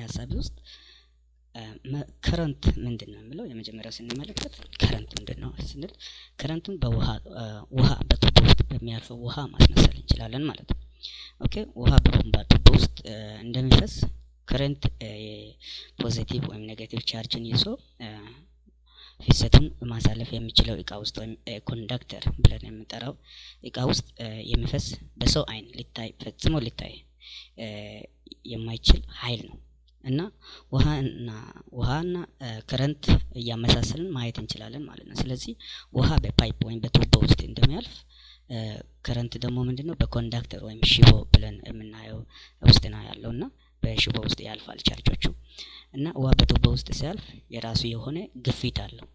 ሀሳቢ ውስጥ current ምንድን ነው የሚለው የመጀመሪያው ስንመለከት current ምንድን ነው ስንል current ኡን በውሃ ውሃ በቱቦ ውስጥ በሚያልፈው ውሃ ማስመሰል እንችላለን ማለት ነው። okay? ውሃ በቦምባ ቱቦ ውስጥ እንደሚፈስ current positive ወይም negative charge ን ይዞ ፍሰቱን ማሳለፍ የሚችለው እቃ ውስጥ ወይም conductor ብለን የምንጠራው እቃ ውስጥ የሚፈስ በሰው አይን ሊታይ ፈጽሞ ሊታይ የማይችል ኃይል ነው እና ውሃና current እያመሳሰልን ማየት እንችላለን ማለት ነው። ስለዚህ ውሃ በ pipe ወይም በቱቦ ውስጥ እንደሚያልፍ current ደግሞ ምንድነው በ conductor ወይም ሽቦ ብለን የምናየው ውስጥ ነው ያለው እና በሽቦ ውስጥ ያልፋል ቻርጆቹ እና ውሃ በቱቦ ውስጥ ሲያልፍ የራሱ የሆነ ግፊት አለው።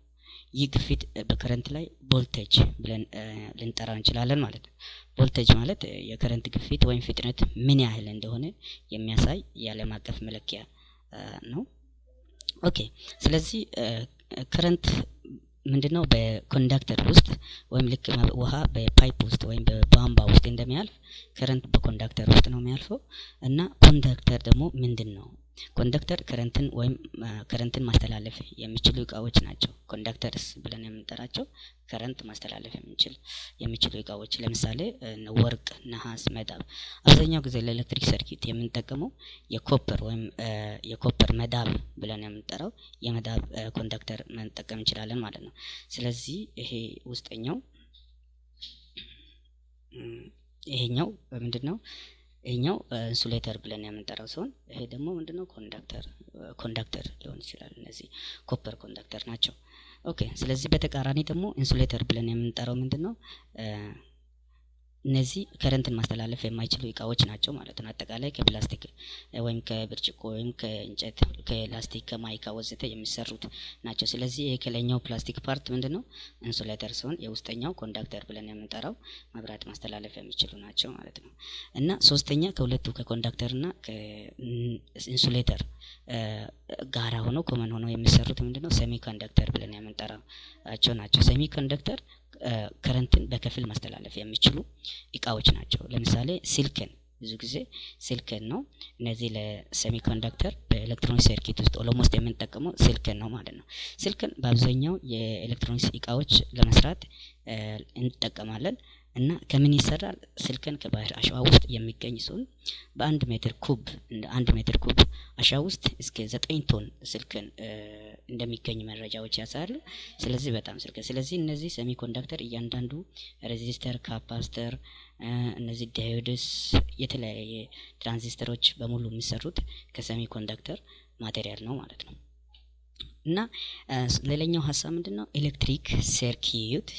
ይህ ግፊት በ current ላይ ቮልቴጅ ብለን ልንጠራው እንችላለን ማለት ነው። ቮልቴጅ ማለት የ current ግፊት ወይም ፍጥነት ምን ያህል እንደሆነ የሚያሳይ የዓለም አቀፍ መለኪያ ነው። okay ስለዚህ current ምንድነው በ conductor ውስጥ ወይም ልክ ውሃ በ pipe ውስጥ ወይም በቧንቧ ውስጥ እንደሚያልፍ current በ conductor ውስጥ ነው የሚያልፈው እና conductor ደግሞ ምንድን ነው? conductor current ን ወይም current ን ማስተላለፍ የሚችሉ እቃዎች ናቸው። conductors ብለን የምንጠራቸው current ማስተላለፍ የሚችል የሚችሉ እቃዎች ለምሳሌ ወርቅ፣ ነሐስ፣ መዳብ አብዛኛው ጊዜ ለኤሌክትሪክ circuit የምንጠቀመው የ copper ወይም የ copper መዳብ ብለን የምንጠራው የመዳብ conductor መጠቀም እንችላለን ማለት ነው። ስለዚህ ይሄ ውስጠኛው ይሄኛው ምንድን ነው? ይሄኛው insulator ብለን የምንጠራው ሲሆን ይሄ ደግሞ ምንድነው conductor conductor ሊሆን ይችላል። እነዚህ copper conductor ናቸው። okay ስለዚህ በተቃራኒ ደግሞ insulator ብለን የምንጠራው ምንድነው? እነዚህ current ን ማስተላለፍ የማይችሉ እቃዎች ናቸው ማለት ነው። አጠቃላይ ከፕላስቲክ ወይም ከብርጭቆ ወይም ከእንጨት፣ ከላስቲክ፣ ከ mica ወዘተ የሚሰሩት ናቸው። ስለዚህ ከላይኛው ፕላስቲክ part ምንድነው insulator ሲሆን የውስጠኛው conductor ብለን የምንጠራው መብራት ማስተላለፍ የሚችሉ ናቸው ማለት ነው። እና ሶስተኛ ከሁለቱ ከ conductor እና ከ insulator ጋራ ሆነው common ሆነው የሚሰሩት ምንድነው semiconductor ብለን የምንጠራቸው ናቸው። semiconductor current ን በከፊል ማስተላለፍ የሚችሉ እቃዎች ናቸው። ለምሳሌ ሲልክን ብዙ ጊዜ ሲልክን ነው። እነዚህ ለ semiconductor በኤሌክትሮኒክስ circuit ውስጥ almost የምንጠቀመው ሲልክን ነው ማለት ነው። ሲልክን በአብዛኛው የኤሌክትሮኒክስ እቃዎች ለመስራት እንጠቀማለን እና ከምን ይሰራል? ስልክን ከባህር አሸዋ ውስጥ የሚገኝ ሲሆን በአንድ ሜትር ኩብ እንደ አንድ ሜትር ኩብ አሸዋ ውስጥ እስከ ዘጠኝ ቶን ስልክን እንደሚገኝ መረጃዎች ያሳያሉ። ስለዚህ በጣም ስልክ ስለዚህ እነዚህ semiconductor እያንዳንዱ resistor፣ capacitor፣ እነዚህ diodes፣ የተለያየ ትራንዚስተሮች በሙሉ የሚሰሩት ከ semiconductor material ነው ማለት ነው። እና ሌላኛው ሀሳብ ምንድን ነው? electric circuit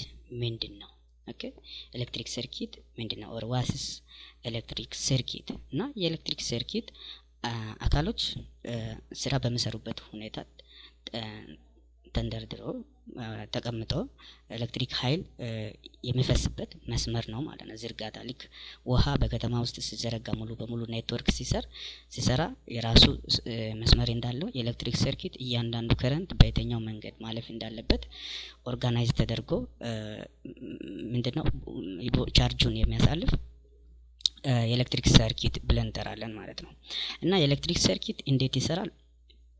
ምንድን ነው? Okay electric circuit ምንድን? Or what's electric circuit እና የ electric circuit አካሎች ስራ በሚሰሩበት ሁኔታ ተንደርድሮ ተቀምጦ ኤሌክትሪክ ኃይል የሚፈስበት መስመር ነው ማለት ነው። ዝርጋታ ልክ ውሃ በከተማ ውስጥ ሲዘረጋ ሙሉ በሙሉ ኔትወርክ ሲሰር ሲሰራ የራሱ መስመር እንዳለው የ electric circuit እያንዳንዱ current በየትኛው መንገድ ማለፍ እንዳለበት organize ተደርጎ ምንድነው ቻርጁን የሚያሳልፍ የ electric circuit ብለን እንጠራለን ማለት ነው። እና የ electric circuit እንዴት ይሰራል?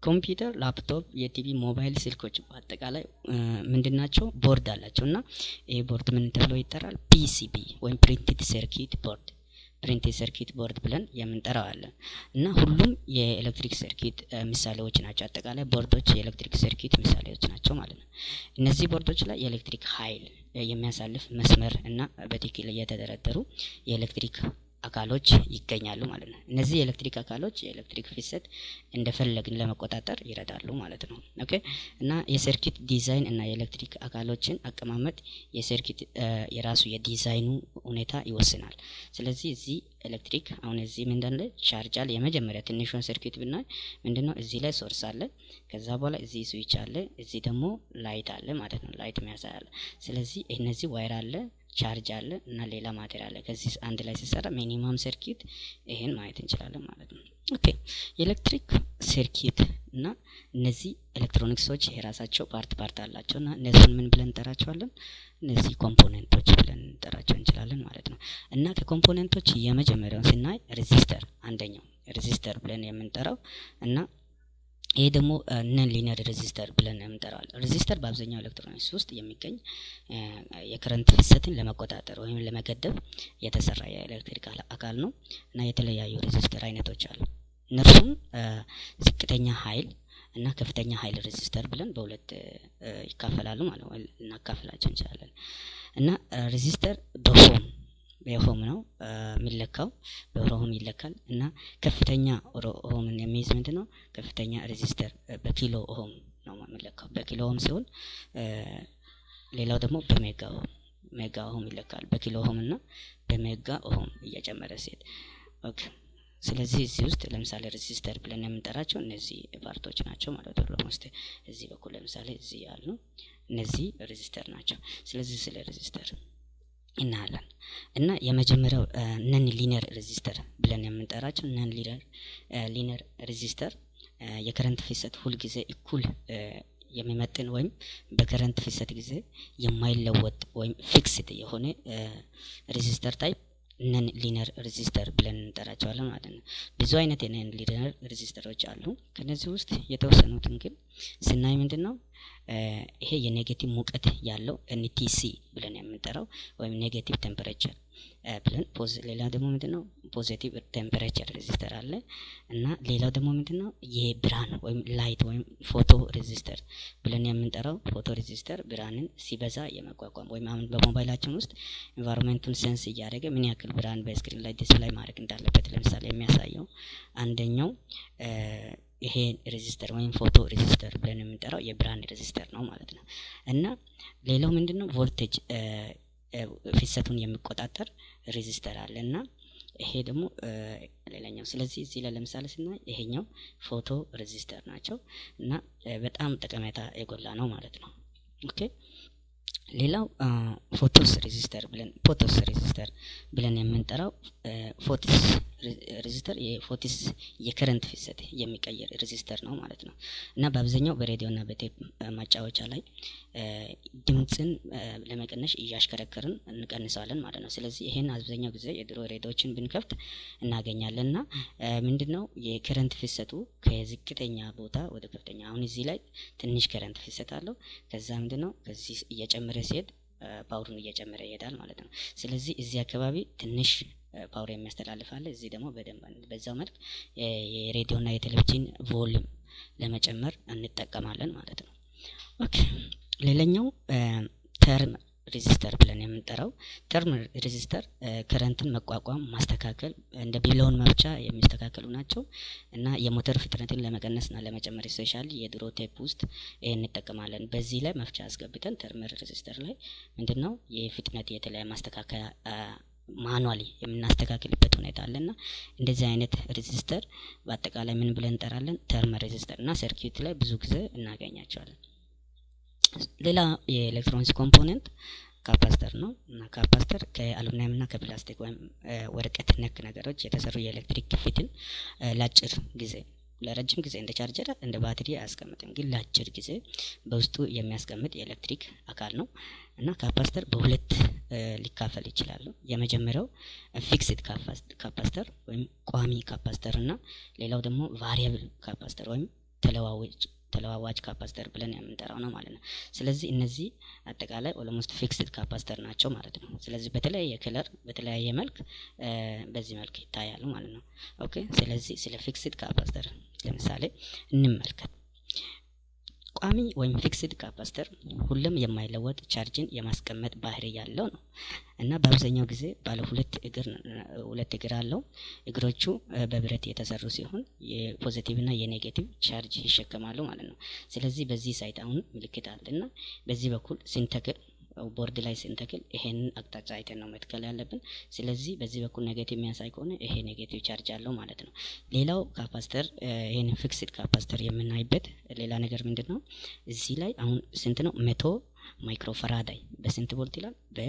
ኮምፒውተር፣ ላፕቶፕ፣ የቲቪ፣ ሞባይል ስልኮች በአጠቃላይ ምንድን ናቸው? ቦርድ አላቸው እና ይህ ቦርድ ምን ተብሎ ይጠራል? PCB ወይም printed circuit board printed circuit board ብለን የምንጠራው አለን እና ሁሉም የ electric circuit ምሳሌዎች ናቸው። አጠቃላይ board ኦች የ electric circuit ምሳሌዎች ናቸው ማለት ነው። እነዚህ ቦርዶች ላይ የኤሌክትሪክ ኃይል የሚያሳልፍ መስመር እና በትክክል እየተደረደሩ የኤሌክትሪክ አካሎች ይገኛሉ ማለት ነው። እነዚህ የኤሌክትሪክ አካሎች የኤሌክትሪክ ፍሰት እንደፈለግን ለመቆጣጠር ይረዳሉ ማለት ነው። okay እና የ circuit design እና የኤሌክትሪክ አካሎችን አቀማመጥ የ circuit የራሱ የዲዛይኑ ሁኔታ ይወስናል። ስለዚህ እዚህ ኤሌክትሪክ አሁን እዚህ ምንድን ላይ ቻርጅ የመጀመሪያ ትንሿን circuit ብናይ ምንድነው እዚህ ላይ source አለ። ከዛ በኋላ እዚህ ስዊች አለ። እዚህ ደግሞ light አለ ማለት ነው። light አለ። ስለዚህ እነዚህ wire አለ ቻርጅ አለ እና ሌላ material አለ። ከዚህ አንድ ላይ ሲሰራ minimum circuit ይሄን ማየት እንችላለን ማለት ነው። Okay የ electric circuit እና እነዚህ ኤሌክትሮኒክሶች የራሳቸው part part አላቸው እና እነዚህን ምን ብለን እንጠራቸዋለን? እነዚህ component ኦች ብለን እንጠራቸው እንችላለን ማለት ነው። እና ከ component ኦች የመጀመሪያውን ስናይ resistor አንደኛው resistor ብለን የምንጠራው እና ይሄ ደግሞ non-linear resistor ብለን የምንጠራው resistor በአብዛኛው ኤሌክትሮኒክስ ውስጥ የሚገኝ የ current ፍሰትን ለመቆጣጠር ወይም ለመገደብ የተሰራ የኤሌክትሪክ አካል ነው እና የተለያዩ resistor አይነቶች አሉ። እነርሱም ዝቅተኛ ኃይል እና ከፍተኛ ኃይል resistor ብለን በሁለት ይካፈላሉ ማለት ነው። ልናካፍላቸው እንችላለን እና resistor በ ohm በ ohm ነው የሚለካው በ ohm ይለካል እና ከፍተኛ ohm ን የሚይዝ ምንድን ነው? ከፍተኛ resistor በ kilo ohm ነው የሚለካው በ kilo ohm ሲሆን ሌላው ደግሞ በ mega ohm mega ohm ይለካል በ kilo ohm እና በ mega ohm እየጨመረ okay። ስለዚህ እዚህ ውስጥ ለምሳሌ resistor ብለን የምንጠራቸው እነዚህ part ኦች ናቸው ማለት ነው። Almost እዚህ በኩል ለምሳሌ እዚህ ያሉ እነዚህ resistor ናቸው። ስለዚህ ስለ resistor እናያለን እና የመጀመሪያው non-linear resistor ብለን የምንጠራቸው non-linear resistor የ current ፍሰት ሁልጊዜ እኩል የሚመጥን ወይም በ current ፍሰት ጊዜ የማይለወጥ ወይም fixed የሆነ resistor type non-linear resistor ብለን እንጠራቸዋለን ማለት ነው። ብዙ አይነት የ non-linear resistor ኦች አሉ። ከነዚህ ውስጥ የተወሰኑትን ግን ስናይ ምንድን ነው ይሄ የ negative ሙቀት ያለው NTC ብለን የምንጠራው ወይም negative temperature ብለን ሌላ ደግሞ ምንድን ነው positive temperature resistor አለ። እና ሌላው ደግሞ ምንድን ነው የብርሃን ወይም light ወይም photoresistor ብለን የምንጠራው photoresistor ብርሃንን ሲበዛ የመቋቋም ወይም አሁን በሞባይላችን ውስጥ environment ኡን sense እያደረገ ምን ያክል ብርሃን በ screen ላይ display ማድረግ እንዳለበት ለምሳሌ የሚያሳየው አንደኛው ይሄ resistor ወይም photoresistor ብለን የምንጠራው የብርሃን resistor ነው ማለት ነው። እና ሌላው ምንድን ነው ቮልቴጅ ፍሰቱን የሚቆጣጠር resistor አለ። እና ይሄ ደግሞ ሌላኛው ስለዚህ እዚህ ላይ ለምሳሌ ስናይ ይሄኛው photoresistor ናቸው። እና በጣም ጠቀሜታ የጎላ ነው ማለት ነው። Okay ሌላው ፎቶስ resistor ብለን ፎቶስ resistor ብለን የምንጠራው ፎቶስ resistor የፎቶስ የ current ፍሰት የሚቀየር resistor ነው ማለት ነው እና በአብዛኛው በሬዲዮ እና በቴፕ ማጫወቻ ላይ ድምፅን ለመቀነስ እያሽከረከርን እንቀንሰዋለን ማለት ነው። ስለዚህ ይሄን አብዛኛው ጊዜ የድሮ ሬዲዮችን ብንከፍት እናገኛለን እና ምንድነው የ current ፍሰቱ ከዝቅተኛ ቦታ ወደ ከፍተኛ አሁን እዚህ ላይ ትንሽ current ፍሰት አለው። ከዛ ምንድነው ከዚህ እየጨመረ ሲሄድ power ኡን እየጨመረ ይሄዳል ማለት ነው። ስለዚህ እዚህ አካባቢ ትንሽ power የሚያስተላልፍ አለ። እዚህ ደግሞ በደንብ በዛው መልክ የሬዲዮና የቴሌቪዥን volume ለመጨመር እንጠቀማለን ማለት ነው። Okay ሌላኛው therm resistor ብለን የምንጠራው trim resistor current ን መቋቋም ማስተካከል እንደ ቢላውን መፍቻ የሚስተካከሉ ናቸው እና የሞተር ፍጥነትን ለመቀነስና ለመጨመር specially የድሮ ቴፕ ውስጥ ይህ እንጠቀማለን። በዚህ ላይ መፍቻ አስገብተን trim resistor ላይ ምንድነው የፍጥነት የተለያየ ማስተካከያ manually የምናስተካክልበት ሁኔታ አለና እንደዚህ አይነት resistor በአጠቃላይ ምን ብለን እንጠራለን? trim resistor እና circuit ላይ ብዙ ጊዜ እናገኛቸዋለን። ሌላ የ electronics component capacitor ነው። እና capacitor ከአሉሚኒየም እና ከፕላስቲክ ወይም ወረቀት ነክ ነገሮች የተሰሩ የኤሌክትሪክ ግፊትን ለአጭር ጊዜ ለረጅም ጊዜ እንደ ቻርጀር እንደ ባትሪ አያስቀምጥም፣ ግን ለአጭር ጊዜ በውስጡ የሚያስቀምጥ የኤሌክትሪክ አካል ነው። እና capacitor በሁለት ሊካፈል ይችላሉ። የመጀመሪያው fixed capacitor ወይም ቋሚ capacitor እና ሌላው ደግሞ variable capacitor ወይም ተለዋዋጭ ተለዋዋጭ capacitor ብለን የምንጠራው ነው ማለት ነው። ስለዚህ እነዚህ አጠቃላይ almost fixed capacitor ናቸው ማለት ነው። ስለዚህ በተለያየ color በተለያየ መልክ በዚህ መልክ ይታያሉ ማለት ነው። okay ስለዚህ ስለ fixed capacitor ለምሳሌ እንመልከት። ቋሚ ወይም fixed capacitor ሁሉም የማይለወጥ ቻርጅን የማስቀመጥ ባህሪ ያለው ነው እና በአብዛኛው ጊዜ ባለ ሁለት እግር ሁለት እግር አለው። እግሮቹ በብረት የተሰሩ ሲሆን የ positive እና የ negative charge ይሸከማሉ ማለት ነው። ስለዚህ በዚህ side አሁን ምልክት አለ እና በዚህ በኩል ስንተክል ቦርድ ላይ ስንተክል ይሄንን አቅጣጫ አይተን ነው መትከል ያለብን። ስለዚህ በዚህ በኩል negative የሚያሳይ ከሆነ ይሄ negative charge አለው ማለት ነው። ሌላው capacitor ይሄን fixed capacitor የምናይበት ሌላ ነገር ምንድን ነው? እዚህ ላይ አሁን ስንት ነው? መቶ microfaraday በስንት ቮልት ይላል? በ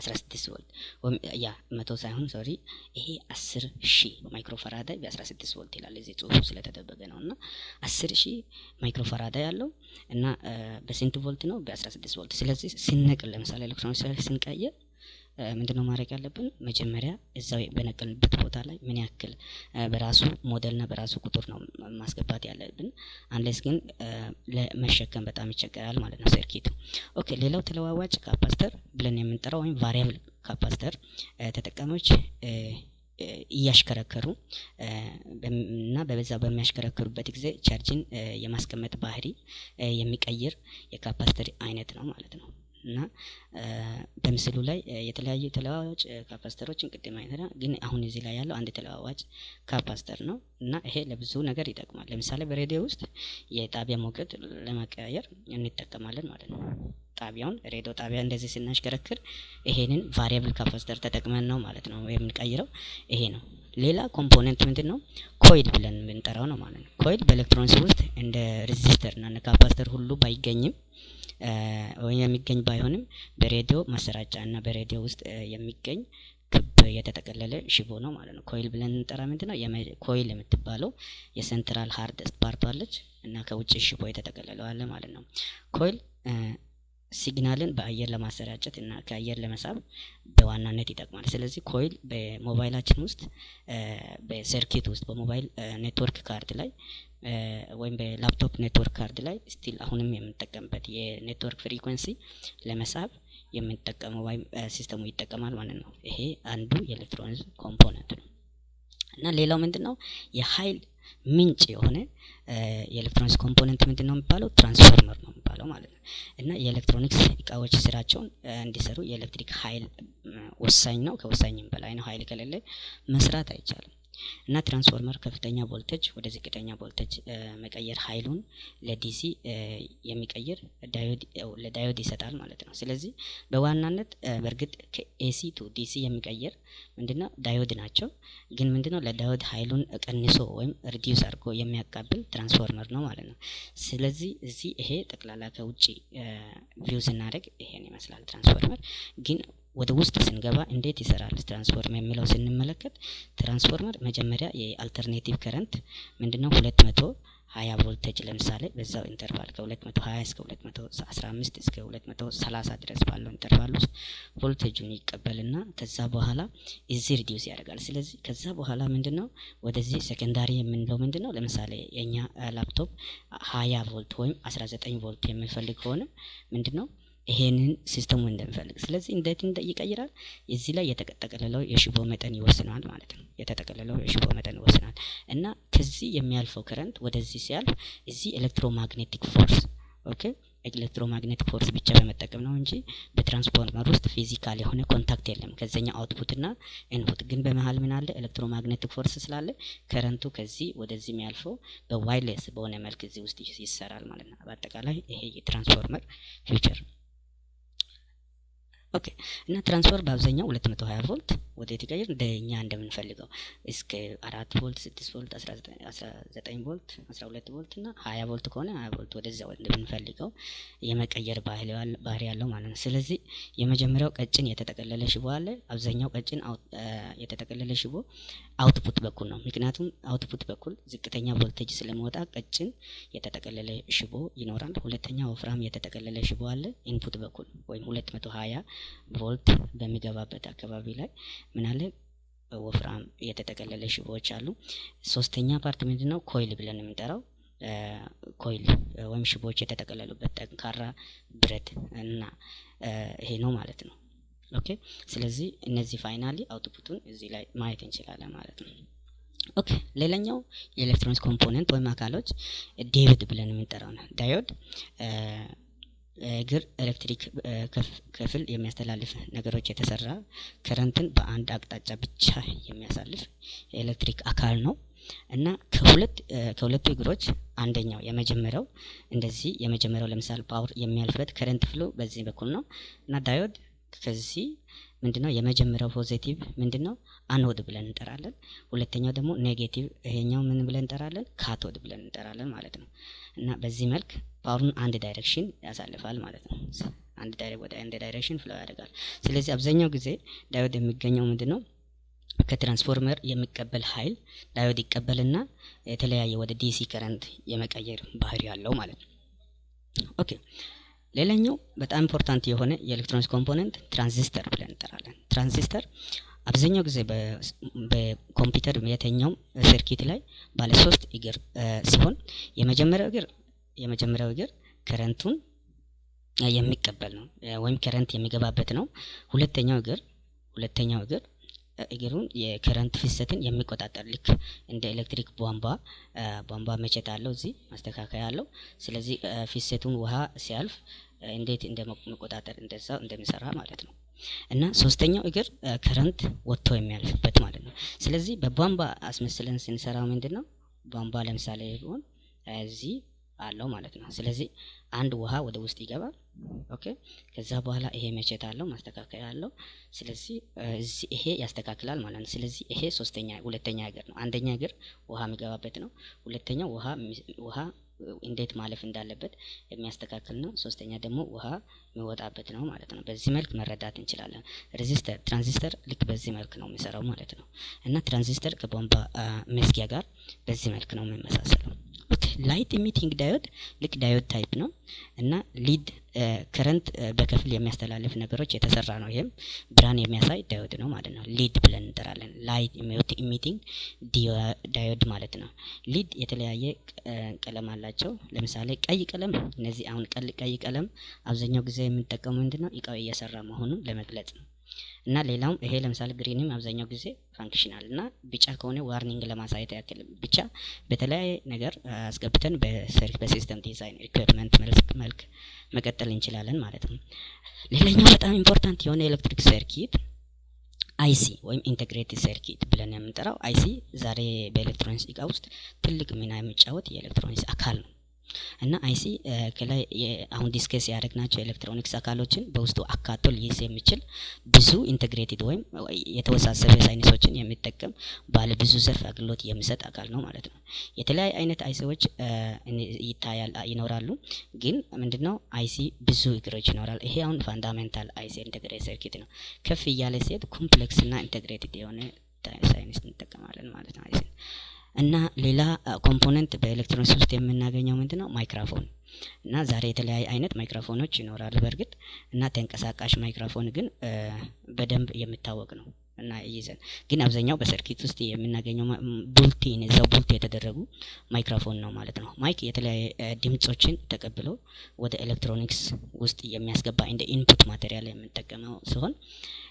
አስራ ስድስት ቮልት ወይም ያ መቶ ሳይሆን sorry ይሄ አስር ሺህ microfaraday በአስራ ስድስት ቮልት ይላል። እዚህ ጽሁፉ ስለተደበቀ ነው እና አስር ሺህ microfaraday ያለው እና በስንት ቮልት ነው? በአስራ ስድስት ቮልት። ስለዚህ ስንነቅል ለምሳሌ ኤሌክትሮኒክስ ስንቀይር ምንድነው ማድረግ ያለብን? መጀመሪያ እዛው በነቀልንበት ቦታ ላይ ምን ያክል በራሱ ሞዴልና በራሱ ቁጥር ነው ማስገባት ያለብን። unless ግን ለመሸከም በጣም ይቸገራል ማለት ነው circuit ኡ። okay ሌላው ተለዋዋጭ capacitor ብለን የምንጠራው ወይም variable capacitor ተጠቃሚዎች እያሽከረከሩ እና በበዛ በሚያሽከረክሩበት ጊዜ ቻርጅን የማስቀመጥ ባህሪ የሚቀይር የ capacitor አይነት ነው ማለት ነው። እና በምስሉ ላይ የተለያዩ ተለዋዋጭ capacitor ኦችን ቅድም አይተናል። ግን አሁን እዚህ ላይ ያለው አንድ ተለዋዋጭ capacitor ነው እና ይሄ ለብዙ ነገር ይጠቅማል። ለምሳሌ በሬዲዮ ውስጥ የጣቢያ ሞገድ ለመቀያየር እንጠቀማለን ማለት ነው። ጣቢያውን ሬዲዮ ጣቢያ እንደዚህ ስናሽከረክር ይሄንን variable capacitor ተጠቅመን ነው ማለት ነው የምንቀይረው። ይሄ ነው። ሌላ component ምንድን ነው? coil ብለን የምንጠራው ነው ማለት ነው። coil በ electronics ውስጥ እንደ resistor እና capacitor ሁሉ ባይገኝም የሚገኝ ባይሆንም በሬዲዮ ማሰራጫ እና በሬዲዮ ውስጥ የሚገኝ ክብ የተጠቀለለ ሽቦ ነው ማለት ነው። coil ብለን እንጠራ ምንድን ነው? coil የምትባለው የ central hard አለች እና ከውጭ ሽቦ የተጠቀለለው ማለት ነው። coil signal ን በአየር ለማሰራጨት እና ከአየር ለመሳብ በዋናነት ይጠቅማል። ስለዚህ coil በሞባይላችን ውስጥ በ circuit ውስጥ በ mobile network card ላይ ወይም በ laptop network card ላይ still አሁንም የምንጠቀምበት የ network frequency ለመሳብ የምንጠቀመው ወይም system ኡ ይጠቀማል ማለት ነው። ይሄ አንዱ የ electronics component ነው እና ሌላው ምንድን ነው የሀይል ምንጭ የሆነ የ electronics component ምንድን ነው የሚባለው? ትራንስፎርመር ነው የሚባለው ማለት ነው። እና የኤሌክትሮኒክስ እቃዎች ስራቸውን እንዲሰሩ የኤሌክትሪክ ሀይል ወሳኝ ነው። ከወሳኝም በላይ ነው። ሀይል ከሌለ መስራት አይቻልም። እና ትራንስፎርመር ከፍተኛ ቮልቴጅ ወደ ዝቅተኛ ቮልቴጅ መቀየር ሀይሉን ለ DC የሚቀይር ለ diode ይሰጣል ማለት ነው። ስለዚህ በዋናነት በእርግጥ ከኤሲ ቱ ዲሲ የሚቀይር ምንድነው diode ናቸው። ግን ምንድነው ለ diode ሀይሉን ቀንሶ ወይም reduce አድርጎ የሚያቃብል ትራንስፎርመር ነው ማለት ነው። ስለዚህ እዚህ ይሄ ጠቅላላ ከውጭ view ስናደርግ ይሄን ይመስላል ትራንስፎርመር ግን ወደ ውስጥ ስንገባ እንዴት ይሰራል ትራንስፎርመር የሚለው ስንመለከት ትራንስፎርመር መጀመሪያ የ alternative current ምንድነው ሁለት መቶ ሀያ ቮልቴጅ ለምሳሌ በዛው interval ከሁለት መቶ ሀያ እስከ ሁለት መቶ አስራ አምስት እስከ ሁለት መቶ ሰላሳ ድረስ ባለው interval ውስጥ ቮልቴጁን ይቀበልና ከዛ በኋላ እዚህ reduce ያደርጋል። ስለዚህ ከዛ በኋላ ምንድን ነው ወደዚህ secondary የምንለው ምንድን ነው? ለምሳሌ የእኛ ላፕቶፕ ሀያ ቮልት ወይም አስራ ዘጠኝ ቮልት የምንፈልግ ከሆነ ምንድን ነው ይሄንን system ኡ እንደሚፈልግ ስለዚህ እንዴት ይቀይራል? እዚህ ላይ የተጠቀለለው የሽቦ መጠን ይወስናል ማለት ነው። የተጠቀለለው የሽቦ መጠን ይወስናል እና ከዚህ የሚያልፈው current ወደዚህ ሲያልፍ እዚህ electromagnetic force okay electromagnetic force ብቻ በመጠቀም ነው እንጂ በትራንስፎርመር ውስጥ physical የሆነ contact የለም ከዘኛ output እና input። ግን በመሀል ምን አለ? electromagnetic force ስላለ current ኡ ከዚህ ወደዚህ የሚያልፈው በ wireless በሆነ መልክ እዚህ ውስጥ ይሰራል ማለት ነው። በአጠቃላይ ይሄ የ transformer feature okay እና ትራንስፈር በአብዛኛው 220 ቮልት ወደ ይቀይር እንደ እኛ እንደምንፈልገው እስከ አራት ቮልት፣ ስድስት ቮልት፣ 19 ቮልት፣ 12 ቮልት እና 20 ቮልት ከሆነ 20 ቮልት ወደዚያ እንደምንፈልገው የመቀየር ባህሪ ያለው ማለት ነው። ስለዚህ የመጀመሪያው ቀጭን የተጠቀለለ ሽቦ አለ። አብዛኛው ቀጭን የተጠቀለለ ሽቦ አውትፑት በኩል ነው። ምክንያቱም አውትፑት በኩል ዝቅተኛ ቮልቴጅ ስለመወጣ ቀጭን የተጠቀለለ ሽቦ ይኖራል። ሁለተኛ ወፍራም የተጠቀለለ ሽቦ አለ input በኩል ወይም 220 ቮልት በሚገባበት አካባቢ ላይ ምን አለ ወፍራም የተጠቀለለ ሽቦዎች አሉ። ሶስተኛ part ምንድነው? coil ብለን የምንጠራው coil ወይም ሽቦዎች የተጠቀለሉበት ጠንካራ ብረት እና ይሄ ነው ማለት ነው። okay ስለዚህ እነዚህ finally output ኡን እዚህ ላይ ማየት እንችላለን ማለት ነው። okay ሌላኛው የኤሌክትሮኒክስ component ወይም አካሎች diode ብለን የምንጠራው ነው። diode እግር ኤሌክትሪክ ክፍል የሚያስተላልፍ ነገሮች የተሰራ current ን በአንድ አቅጣጫ ብቻ የሚያሳልፍ የኤሌክትሪክ አካል ነው እና ከሁለቱ እግሮች አንደኛው የመጀመሪያው እንደዚህ የመጀመሪያው ለምሳሌ power የሚያልፍበት current flow በዚህ በኩል ነው እና diode ከዚህ ምንድነው የመጀመሪያው positive ምንድነው anode ብለን እንጠራለን። ሁለተኛው ደግሞ negative ይሄኛው ምን ብለን እንጠራለን? cathode ብለን እንጠራለን ማለት ነው። እና በዚህ መልክ power ኡን አንድ direction ያሳልፋል ማለት ነው። አንድ ወደ አንድ direction flow ያደርጋል። ስለዚህ አብዛኛው ጊዜ diode የሚገኘው ምንድነው ከትራንስፎርመር የሚቀበል ኃይል diode ይቀበልና የተለያየ ወደ DC current የመቀየር ባህሪ ያለው ማለት ነው። okay ሌላኛው በጣም important የሆነ የኤሌክትሮኒክስ component transistor ብለን እንጠራለን። ትራንዚስተር አብዛኛው ጊዜ በኮምፒውተር የትኛውም circuit ላይ ባለ ሶስት እግር ሲሆን የመጀመሪያው እግር የመጀመሪያው እግር current ኡን የሚቀበል ነው ወይም current የሚገባበት ነው። ሁለተኛው እግር ሁለተኛው እግር እግሩን የ current ፍሰትን የሚቆጣጠር ልክ እንደ ኤሌክትሪክ ቧንቧ ቧንቧ መቼት አለው እዚህ ማስተካከያ አለው። ስለዚህ ፍሰቱን ውሃ ሲያልፍ እንዴት እንደ መቆጣጠር እንደዛው እንደሚሰራ ማለት ነው። እና ሶስተኛው እግር current ወጥቶ የሚያልፍበት ማለት ነው። ስለዚህ በቧንቧ አስመስለን ስንሰራው ምንድን ነው ቧንቧ ለምሳሌ ቢሆን እዚህ አለው ማለት ነው። ስለዚህ አንድ ውሃ ወደ ውስጥ ይገባል። okay ከዛ በኋላ ይሄ መቼት አለው ማስተካከያ አለው። ስለዚህ ይሄ ያስተካክላል ማለት ነው። ስለዚህ ይሄ ሶስተኛ ሁለተኛ እግር ነው። አንደኛ እግር ውሃ የሚገባበት ነው። ሁለተኛው ውሃ ውሃ እንዴት ማለፍ እንዳለበት የሚያስተካክል ነው። ሶስተኛ ደግሞ ውሃ የሚወጣበት ነው ማለት ነው። በዚህ መልክ መረዳት እንችላለን። resistor transistor ልክ በዚህ መልክ ነው የሚሰራው ማለት ነው። እና ትራንዚስተር ከቧንቧ መዝጊያ ጋር በዚህ መልክ ነው የሚመሳሰለው። light emitting diode ልክ diode type ነው እና LED current በከፊል የሚያስተላልፍ ነገሮች የተሰራ ነው። ይሄም ብርሃን የሚያሳይ diode ነው ማለት ነው። LED ብለን እንጠራለን። light emitting diode ማለት ነው። LED የተለያየ ቀለም አላቸው። ለምሳሌ ቀይ ቀለም፣ እነዚህ አሁን ቀይ ቀለም አብዛኛው ጊዜ የምንጠቀመው ምንድነው እቃው እየሰራ መሆኑን ለመግለጽ ነው። እና ሌላውም ይሄ ለምሳሌ green ም አብዛኛው ጊዜ functional እና ቢጫ ከሆነ warning ለማሳየት ያክል ብቻ በተለያየ ነገር አስገብተን በ system design equipment መልክ መቀጠል እንችላለን ማለት ነው። ሌላኛው በጣም important የሆነ ኤሌክትሪክ circuit IC ወይም integrated circuit ብለን የምንጠራው IC ዛሬ በኤሌክትሮኒክስ እቃ ውስጥ ትልቅ ሚና የሚጫወት የኤሌክትሮኒክስ አካል ነው። እና IC ከላይ አሁን discuss ያደረግናቸው ኤሌክትሮኒክስ አካሎችን በውስጡ አካቶ ሊይዝ የሚችል ብዙ integrated ወይም የተወሳሰበ ሳይንሶችን የሚጠቀም ባለ ብዙ ዘርፍ አገልግሎት የሚሰጥ አካል ነው ማለት ነው። የተለያዩ አይነት IC ዎች ይታያል ይኖራሉ። ግን ምንድነው IC ብዙ እግሮች ይኖራል። ይሄ አሁን fundamental IC integrated circuit ነው። ከፍ እያለ ሲሄድ complex እና integrated የሆነ ሳይንስ እንጠቀማለን ማለት ነው IC እና ሌላ component በኤሌክትሮኒክስ ውስጥ የምናገኘው ምንድነው? ማይክሮፎን። እና ዛሬ የተለያየ አይነት ማይክሮፎኖች ይኖራሉ። በእርግጥ። እና ተንቀሳቃሽ ማይክሮፎን ግን በደንብ የሚታወቅ ነው እና ይዘን ግን አብዛኛው በ circuit ውስጥ የምናገኘው built-in እዛው built የተደረጉ ማይክሮፎን ነው ማለት ነው። mic የተለያየ ድምጾችን ተቀብሎ ወደ ኤሌክትሮኒክስ ውስጥ የሚያስገባ እንደ input material የምንጠቀመው ሲሆን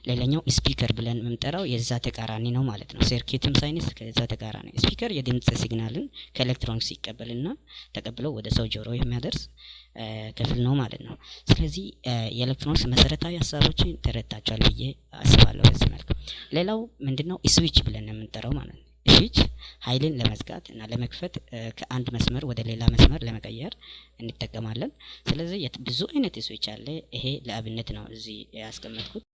ሌላኛው speaker ብለን የምንጠራው የዛ ተቃራኒ ነው ማለት ነው። circuit ም ሳይንስ ከዛ ተቃራኒ speaker የድምጽ signal ን ከኤሌክትሮኒክስ ይቀበልና ተቀብለው ወደ ሰው ጆሮ የሚያደርስ ክፍል ነው ማለት ነው። ስለዚህ የኤሌክትሮኒክስ መሰረታዊ ሀሳቦችን ተረድታችኋል ብዬ አስባለሁ። በዚህ መልክ ሌላው ምንድነው ስዊች ብለን የምንጠራው ማለት ነው። ስዊች ኃይልን ለመዝጋት እና ለመክፈት ከአንድ መስመር ወደ ሌላ መስመር ለመቀየር እንጠቀማለን። ስለዚህ ብዙ አይነት ስዊች አለ። ይሄ ለአብነት ነው እዚህ ያስቀመጥኩት።